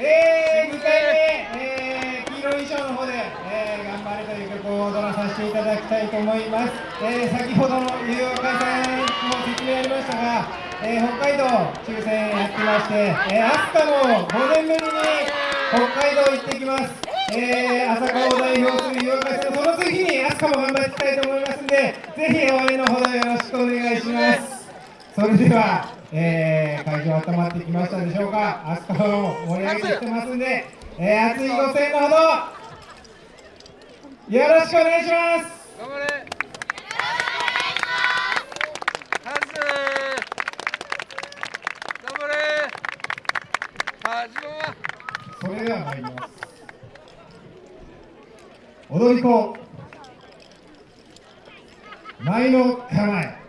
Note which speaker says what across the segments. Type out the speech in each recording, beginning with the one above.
Speaker 1: えー、2回目、えー、黄色い衣装の方で、えー、頑張れという曲を踊らさせていただきたいと思います。えー、先ほどの有料会さんも説明ありましたが、えー、北海道抽選やってまして、えー、飛鳥も5年ぶりに北海道行ってきます。えー、朝霞を代表する有料会さん、その次に飛鳥も頑張っていきたいと思いますんで、ぜひ応援のほどよろしくお願いします。それでは、えー、会場温まってきましたでしょうか、飛鳥を盛り上げてきてますんで、えー、熱いご声援のほど、よろしくお願いします。
Speaker 2: 頑張れ。
Speaker 1: それでは参ります。踊り子。前の構え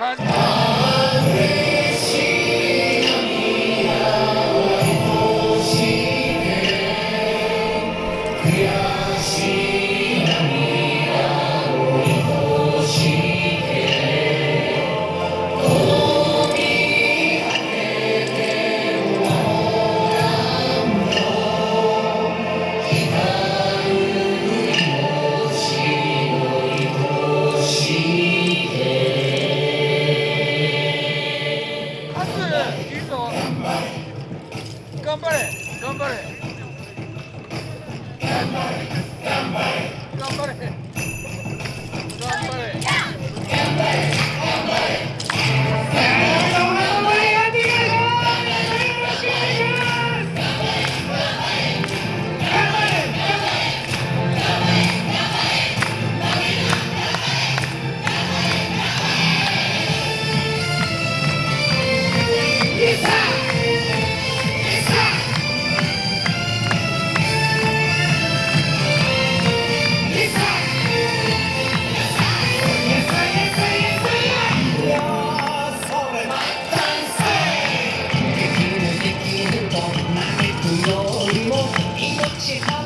Speaker 1: Punch. agora. É. Chicago.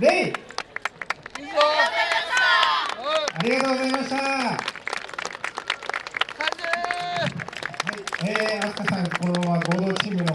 Speaker 1: レイ。ありがとうございました。はい、えー、さん、このまま合同チームの